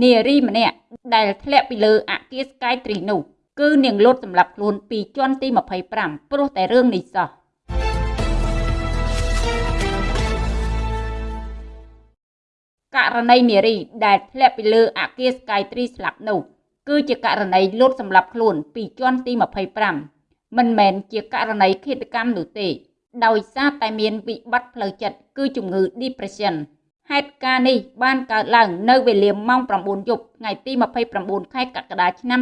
នារីម្នាក់ដែលធ្លាក់ពីលើអគារ Sky Tree នោះគឺនាងលុតសម្រាប់ខ្លួនពីជាន់ទី25ព្រោះតែរឿងនេះសោះករណីនារីដែលធ្លាក់ពីលើអគារ Sky Tree ស្លាប់នោះគឺជាករណីលុតសម្រាប់ខ្លួនពីជាន់ទី25មិនមែនជាករណីឃាតកម្មនោះទេ ដោយសារតែមានវិបត្តិផ្លូវចិត្តគឺជំងឺ depression ហេតុការណ៍នេះបានកើតឡើងនៅវេលាម៉ោង9យប់ថ្ងៃទី29ខែកក្កដាឆ្នាំ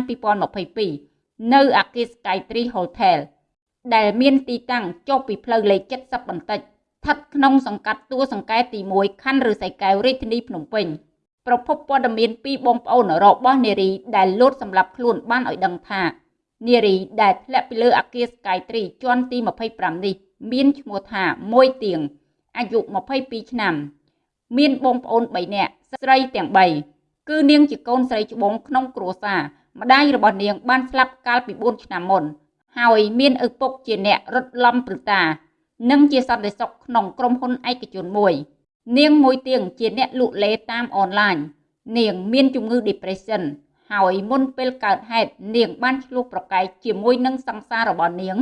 2022នៅអគារ Skytree Hotel ដែលមានទីតាំងចុះពីផ្លូវលេខ70បន្តិចស្ថិតក្នុងសង្កាត់ទួលសង្កែទី1ខណ្ឌឫស្សីកែវរាជធានីភ្នំពេញប្រភពព័ត៌មានពីបងប្អូនរបស់នារីដែលលោតសម្លាប់ខ្លួនបានឲ្យដឹងថានារីដែលធ្លាក់ពីលើអគារ Skytree ជាន់ទី25នេះមានឈ្មោះថាមួយទៀងអាយុ22ឆ្នាំ មានបងប្អូន3នាក់ស្រីទាំង3គឺនាងជាកូនស្រីច្បងក្នុងគ្រួសារម្ដាយរបស់នាងបានស្លាប់កាលពី4ឆ្នាំមុន ហើយមានឪពុកជាអ្នករត់ឡំព្រឹតានិងជាសន្តិសុខក្នុងក្រុមហ៊ុនឯកជនមួយ នាងមួយទៀងជាអ្នកលក់លេតាមអនឡាញនាងមានជំងឺ depression ហើយមុនពេលកើតហេតុនាងបានឆ្លោះប្រកែកជាមួយនឹងសង្សាររបស់នាង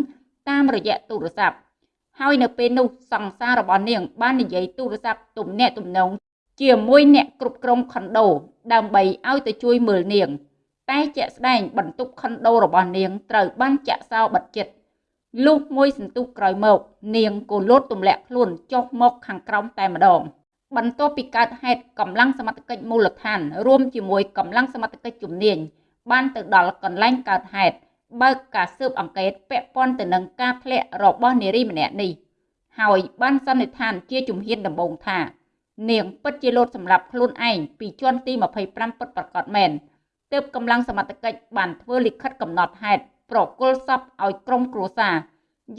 តាមរយៈទូរស័ព្ទ ហើយនៅពេលនោះសង្សាររបស់នាង បាននិយាយទូរស័ព្ទទំនាក់ទំនងជាមួយអ្នកគ្រប់គ្រងខុនដូ ដើម្បីឲ្យទៅជួយមើលនាង តែជាក់ស្ដែងបន្ទប់ខុនដូរបស់នាងត្រូវបានចាក់សោបិទជិតលុះមួយសន្ទុះក្រោយមក នាងក៏លោតទម្លាក់ខ្លួនចុះមកខាងក្រោមតែម្ដងបន្ទាប់ពីកើតហេតុកម្លាំងសមត្ថកិច្ចមូលដ្ឋាន រួមជាមួយកម្លាំងសមត្ថកិច្ចជំនាញបានទៅដល់កន្លែងកើតហេតុ បើកការស៊ើបអង្កេតពាក់ព័ន្ធទៅនឹងការធ្លាក់របស់នារីម្នាក់នេះហើយបានសន្និដ្ឋានជាជំហានដំបូងថា នាងពិតជាលោតសម្រាប់ខ្លួនឯងពីជាន់ទី25ពិតប្រាកដមែនទើបកម្លាំងសមត្ថកិច្ចបានធ្វើលិខិតកំណត់ហេតុប្រគល់សពឲ្យក្រុមគ្រួសារ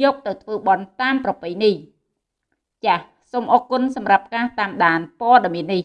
យកទៅធ្វើបន់តាមប្រពៃណីចាសសូមអរគុណសម្រាប់ការតាមដានព័ត៌មាននេះ